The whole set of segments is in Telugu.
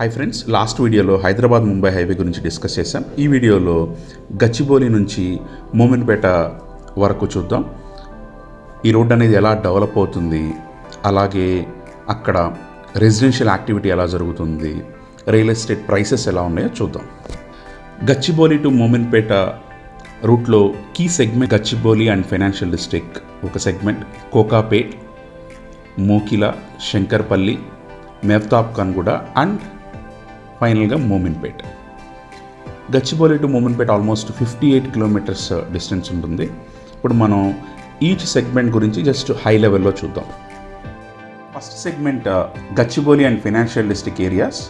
హాయ్ ఫ్రెండ్స్ లాస్ట్ వీడియోలో హైదరాబాద్ ముంబై హైవే గురించి డిస్కస్ చేశాం. ఈ వీడియోలో గచ్చిబౌలి నుంచి మోమిన్పేట వరకు చూద్దాం. ఈ రోడ్ అనేది ఎలా డెవలప్ అవుతుంది? అలాగే అక్కడ రెసిడెన్షియల్ యాక్టివిటీ ఎలా జరుగుతుంది? రియల్ ఎస్టేట్ ప్రైసెస్ ఎలా ఉన్నాయో చూద్దాం. గచ్చిబౌలి టు మోమిన్పేట రూట్లో key segment Gachibowli and financial district ఒక సెగ్మెంట్ కోకాపేట్ మోకిల శంకర్పల్లి మెఫ్తాబ్ ఖాన్గూడ అండ్ ఫైనల్గా Mominpet. Gachibowli to Mominpet almost fifty eight kilometres distance ఉంటుంది. ఇప్పుడు మనం ఈచ్ సెగ్మెంట్ గురించి జస్ట్ హై లెవెల్లో చూద్దాం. First segment uh, Gachibowli and financial district areas.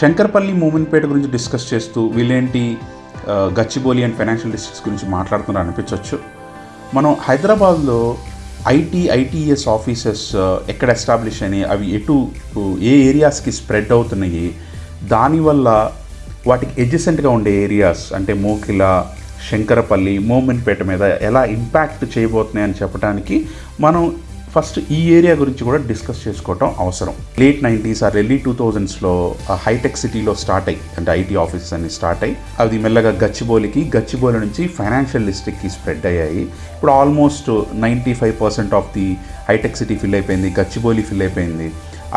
Shankarpally Mominpet గురించి డిస్కస్ చేస్తూ వీళ్ళేంటి uh, Gachibowli and financial districts గురించి మాట్లాడుతున్నారు అనిపించవచ్చు మనం హైదరాబాద్లో ఐటీ ఐటీఎస్ ఆఫీసెస్ ఎక్కడ ఎస్టాబ్లిష్ అయినాయి అవి ఎటు ఏ ఏరియాస్కి స్ప్రెడ్ అవుతున్నాయి దానివల్ల వాటికి ఎడ్జసెంట్గా ఉండే ఏరియాస్ అంటే మోకిల శంకరపల్లి మోమిన్పేట మీద ఎలా ఇంపాక్ట్ చేయబోతున్నాయి అని చెప్పడానికి మనం ఫస్ట్ ఈ ఏరియా గురించి కూడా డిస్కస్ చేసుకోవటం అవసరం. Late nineties or early two థౌజండ్స్లో hitech సిటీలో స్టార్ట్ అయ్యి అంటే ఐటీ ఆఫీసెస్ అన్ని స్టార్ట్ అయ్యి అది మెల్లగా గచ్చిబౌలికి గచ్చిబౌలి నుంచి ఫైనాన్షియల్ డిస్ట్రిక్ట్కి స్ప్రెడ్ అయ్యాయి. ఇప్పుడు almost ninety five percent of the hitech city fill అయిపోయింది గచ్చిబౌలి ఫిల్ అయిపోయింది.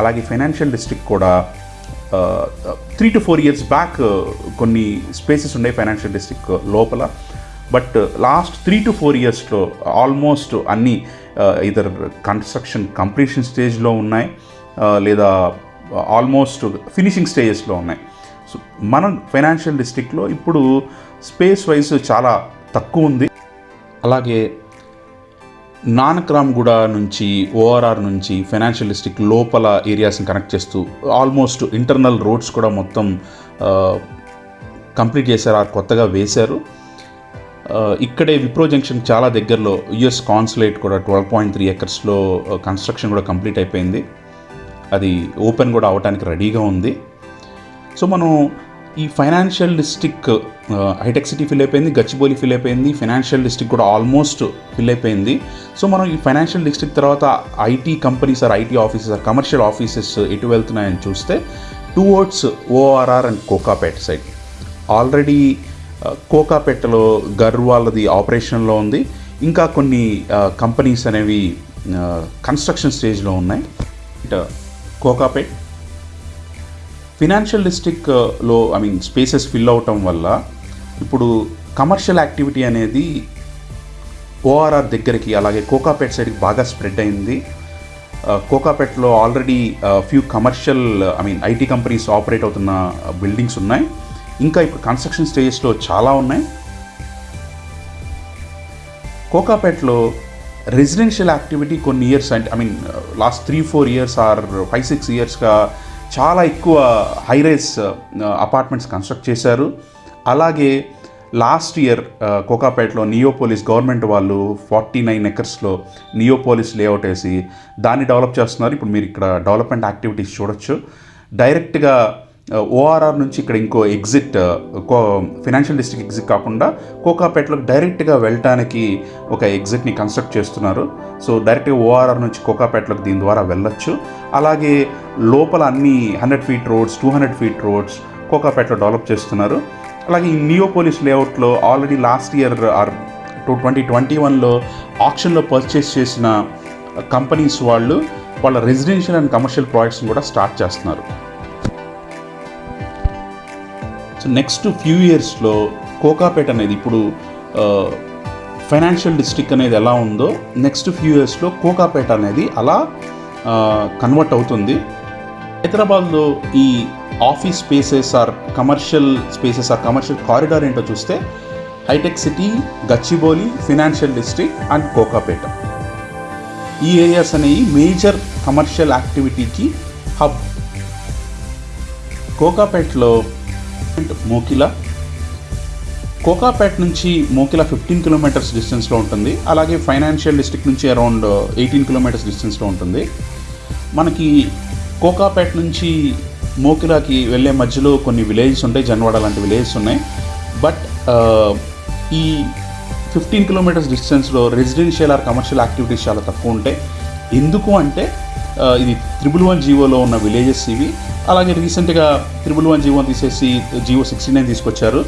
అలాగే ఫైనాన్షియల్ డిస్ట్రిక్ట్ కూడా three to four years back కొన్ని స్పేసెస్ ఉన్నాయి ఫైనాన్షియల్ డిస్ట్రిక్ట్ లోపల. But last three to four ఇయర్స్లో ఆల్మోస్ట్ అన్నీ ఇదర్ కన్స్ట్రక్షన్ కంప్లీషన్ స్టేజ్లో ఉన్నాయి లేదా ఆల్మోస్ట్ ఫినిషింగ్ స్టేజెస్లో ఉన్నాయి. సో మన ఫైనాన్షియల్ డిస్ట్రిక్ట్లో ఇప్పుడు స్పేస్ వైజ్ చాలా తక్కువ ఉంది. అలాగే నానక్రామ్గూడ నుంచి ఓఆర్ఆర్ నుంచి ఫైనాన్షియల్ డిస్ట్రిక్ట్ లోపల ఏరియాస్ని కనెక్ట్ చేస్తూ ఆల్మోస్ట్ ఇంటర్నల్ రోడ్స్ కూడా మొత్తం కంప్లీట్ చేశారు ఆ కొత్తగా వేశారు. ఇక్కడే విప్రో జంక్షన్ చాలా దగ్గరలో యుఎస్ కాన్సులేట్ కూడా ట్వెల్వ్ పాయింట్ త్రీ ఎకర్స్లో కన్స్ట్రక్షన్ కూడా కంప్లీట్ అయిపోయింది. అది ఓపెన్ కూడా అవడానికి రెడీగా ఉంది. సో మనం ఈ financial district hitech city fill అయిపోయింది గచ్చిబౌలి ఫిల్ అయిపోయింది ఫైనాన్షియల్ డిస్ట్రిక్ట్ కూడా ఆల్మోస్ట్ ఫిల్ అయిపోయింది. సో మనం ఈ ఫైనాన్షియల్ డిస్టిక్ తర్వాత IT companies or IT offices or commercial offices ఎటు వెళ్తున్నాయని చూస్తే towards ORR and Kokapet side. Already కోకాపేటలో గర్వాలది ఆపరేషన్లో ఉంది. ఇంకా కొన్ని కంపెనీస్ అనేవి కన్స్ట్రక్షన్ స్టేజ్లో ఉన్నాయి. కోకాపేట్. ఫినాన్షియల్ డిస్ట్రిక్ట్లో ఐ మీన్ స్పేసెస్ ఫిల్ అవటం వల్ల ఇప్పుడు కమర్షియల్ యాక్టివిటీ అనేది ఓఆర్ఆర్ దగ్గరికి అలాగే కోకాపేట్ సైడ్కి బాగా స్ప్రెడ్ అయింది. కోకాపేట్లో already few commercial I mean IT companies operate అవుతున్న బిల్డింగ్స్ ఉన్నాయి. ఇంకా ఇప్పుడు కన్స్ట్రక్షన్ స్టేజెస్లో చాలా ఉన్నాయి. కోకాపేట్లో రెసిడెన్షియల్ యాక్టివిటీ కొన్ని ఇయర్స్ అంటే I mean last three four years or five six ఇయర్స్గా చాలా ఎక్కువ హై రైస్ అపార్ట్మెంట్స్ కన్స్ట్రక్ట్ చేశారు. అలాగే లాస్ట్ ఇయర్ uh, కోకాపేటలో నియోపోలిస్ గవర్నమెంట్ వాళ్ళు ఫార్టీ నైన్ ఎకర్స్లో నియోపోలిస్ లేఅవుట్ వేసి దాన్ని డెవలప్ చేస్తున్నారు. ఇప్పుడు మీరు ఇక్కడ డెవలప్మెంట్ యాక్టివిటీస్ చూడొచ్చు. డైరెక్ట్గా ఓఆర్ఆర్ నుంచి ఇక్కడ ఇంకో ఎగ్జిట్ కో ఫినాన్షియల్ డిస్ట్రిక్ట్ ఎగ్జిట్ కాకుండా కోకాపేటలోకి డైరెక్ట్గా వెళ్ళటానికి ఒక ఎగ్జిట్ని కన్స్ట్రక్ట్ చేస్తున్నారు. సో డైరెక్ట్గా ఓఆర్ఆర్ నుంచి కోకాపేటలోకి దీని ద్వారా వెళ్ళొచ్చు. అలాగే లోపల అన్ని hundred feet roads two hundred feet roads కోకాపేటలో develop చేస్తున్నారు. అలాగే ఈ నియోపోలిస్ లేఅవుట్లో already last year or two twenty twenty వన్లో ఆప్షన్లో పర్చేస్ చేసిన కంపెనీస్ వాళ్ళు వాళ్ళ రెసిడెన్షియల్ అండ్ కమర్షియల్ ప్రాజెక్ట్స్ని కూడా స్టార్ట్ చేస్తున్నారు. సో నెక్స్ట్ ఫ్యూ ఇయర్స్లో కోకాపేట అనేది ఇప్పుడు ఫైనాన్షియల్ డిస్ట్రిక్ట్ అనేది ఎలా ఉందో నెక్స్ట్ ఫ్యూ ఇయర్స్లో కోకాపేట అనేది అలా కన్వర్ట్ అవుతుంది. హైదరాబాద్లో ఈ office spaces or commercial spaces or commercial corridor ఏంటో చూస్తే hitech City Gachibowli financial district and Kokapet. ఈ ఏరియాస్ అనేవి మేజర్ కమర్షియల్ యాక్టివిటీకి హబ్ కోకాపేటలో మోకిల. కోకాపేట్ నుంచి మోకిల ఫిఫ్టీన్ కిలోమీటర్స్ డిస్టెన్స్లో ఉంటుంది. అలాగే ఫైనాన్షియల్ డిస్ట్రిక్ట్ నుంచి అరౌండ్ ఎయిటీన్ కిలోమీటర్స్ డిస్టెన్స్లో ఉంటుంది. మనకి కోకాపేట్ నుంచి మోకిలాకి వెళ్ళే మధ్యలో కొన్ని విలేజెస్ ఉంటాయి. జన్వాడ లాంటి విలేజెస్ ఉన్నాయి. బట్ ఈ ఫిఫ్టీన్ కిలోమీటర్స్ డిస్టెన్స్లో రెసిడెన్షియల్ ఆర్ కమర్షియల్ యాక్టివిటీస్ చాలా తక్కువ ఉంటాయి. ఎందుకు అంటే ఇది త్రిబుల్ వన్ జీవోలో ఉన్న విలేజెస్ ఇవి. అలాగే రీసెంట్గా త్రిబుల్ వన్ జీవో తీసేసి జీవో సిక్స్టీ నైన్ తీసుకొచ్చారు.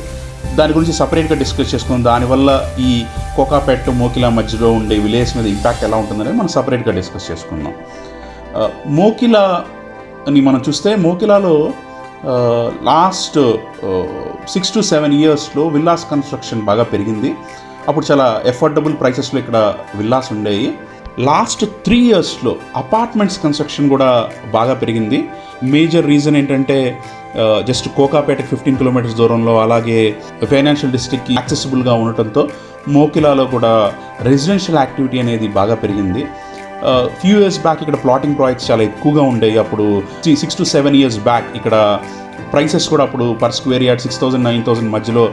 దాని గురించి సపరేట్గా డిస్కస్ చేసుకుందాం దానివల్ల ఈ కోకాపేట్ మోకిలా మధ్యలో ఉండే విలేజ్ మీద ఇంపాక్ట్ ఎలా ఉంటుందని మనం సపరేట్గా డిస్కస్ చేసుకుందాం మోకిలా అని మనం చూస్తే మోకిలాలో లాస్ట్ సిక్స్ టు సెవెన్ ఇయర్స్లో విల్లాస్ కన్స్ట్రక్షన్ బాగా పెరిగింది. అప్పుడు చాలా ఎఫోర్డబుల్ ప్రైసెస్లో ఇక్కడ విల్లాస్ ఉండేవి. లాస్ట్ త్రీ ఇయర్స్లో అపార్ట్మెంట్స్ కన్స్ట్రక్షన్ కూడా బాగా పెరిగింది. మేజర్ రీజన్ ఏంటంటే జస్ట్ కోకాపేటకి ఫిఫ్టీన్ కిలోమీటర్స్ దూరంలో అలాగే ఫైనాన్షియల్ డిస్ట్రిక్ట్కి యాక్సెసిబుల్గా ఉండటంతో మోకిలాలో కూడా రెసిడెన్షియల్ యాక్టివిటీ అనేది బాగా పెరిగింది. ఫ్యూ ఇయర్స్ బ్యాక్ ఇక్కడ ప్లాటింగ్ ప్రాజెక్ట్స్ చాలా ఎక్కువగా ఉండేవి. అప్పుడు six to seven years back ఇక్కడ ప్రైసెస్ కూడా అప్పుడు per square yard six thousand nine thousand మధ్యలో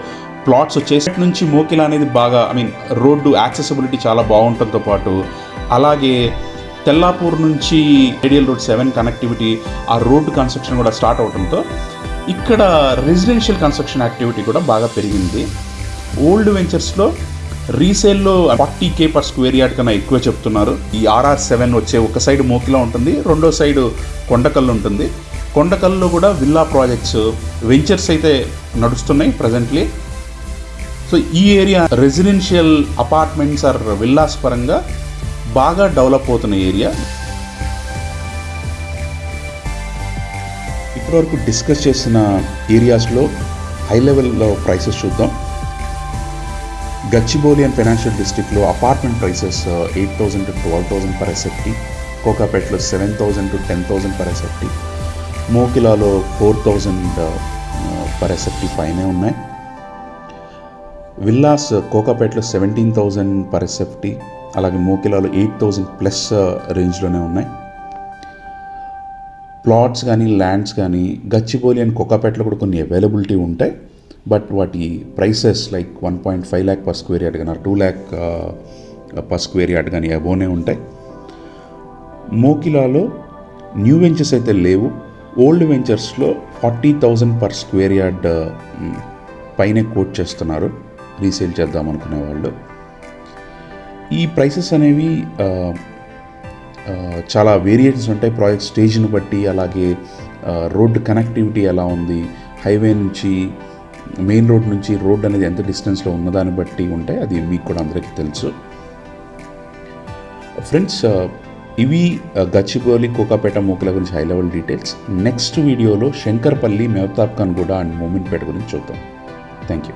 ప్లాట్స్ వచ్చేసి నుంచి మోకిలా అనేది బాగా ఐ మీన్ రోడ్డు యాక్సెసిబిలిటీ చాలా బాగుండటంతో పాటు అలాగే తెల్లాపూర్ నుంచి ఏడియల్ రోడ్ సెవెన్ కనెక్టివిటీ ఆ రోడ్డు కన్స్ట్రక్షన్ కూడా స్టార్ట్ అవడంతో ఇక్కడ రెసిడెన్షియల్ కన్స్ట్రక్షన్ యాక్టివిటీ కూడా బాగా పెరిగింది. ఓల్డ్ వెంచర్స్లో రీసేల్లో forty K per square yard కన్నా ఎక్కువ చెప్తున్నారు. ఈ ఆర్ఆర్ సెవెన్ వచ్చే ఒక సైడ్ మోకిలా ఉంటుంది రెండో సైడ్ కొండకల్లు ఉంటుంది. కొండకల్లో కూడా విల్లా ప్రాజెక్ట్స్ వెంచర్స్ అయితే నడుస్తున్నాయి ప్రజెంట్లీ సో ఈ area residential apartments or villas పరంగా బాగా డెవలప్ అవుతున్న ఏరియా. ఇప్పటివరకు డిస్కస్ చేసిన ఏరియాస్లో హై లెవెల్లో ప్రైసెస్ చూద్దాం. గచ్చిబౌలి అండ్ ఫైనాన్షియల్ డిస్ట్రిక్ట్లో apartment prices eight thousand to twelve thousand per SFT కోకాపేటలో seven thousand to ten thousand per SFT మోకిలాలో four thousand per SFT పైనే ఉన్నాయి. విల్లాస్ కోకాపేటలో సెవెంటీన్ థౌజండ్ పర్ ఎస్ఎఫ్టీ అలాగే మోకిలాలో ఎయిట్ థౌజండ్ ప్లస్ రేంజ్లోనే ఉన్నాయి. ప్లాట్స్ కానీ ల్యాండ్స్ కానీ గచ్చిబౌలి అండ్ కోకాపేటలో కూడా కొన్ని అవైలబిలిటీ ఉంటాయి. బట్ వాటి prices like one point five lakh per square yard కానీ two lakh per square yard కానీ అబోనే ఉంటాయి. మోకిలాలో న్యూ వెంచర్స్ అయితే లేవు. Old వెంచర్స్లో forty thousand per square yard పైనే కోట్ చేస్తున్నారు. రీసేల్ చేద్దాం అనుకునే వాళ్ళు ఈ ప్రైసెస్ అనేవి చాలా వేరియేషన్స్ ఉంటాయి. ప్రాజెక్ట్ స్టేజ్ని బట్టి అలాగే రోడ్డు కనెక్టివిటీ ఎలా ఉంది హైవే నుంచి మెయిన్ రోడ్ నుంచి రోడ్ అనేది ఎంత డిస్టెన్స్లో ఉన్నదాన్ని బట్టి ఉంటాయి. అది మీకు కూడా అందరికీ తెలుసు. ఫ్రెండ్స్ ఇవి గచ్చిబౌలి కోకాపేట మూకల గురించి హై లెవెల్ డీటెయిల్స్ నెక్స్ట్ వీడియోలో శంకర్పల్లి మెహతాబ్ ఖాన్ కూడా అండ్ మూమెంట్పేట గురించి చూద్దాం. Thank you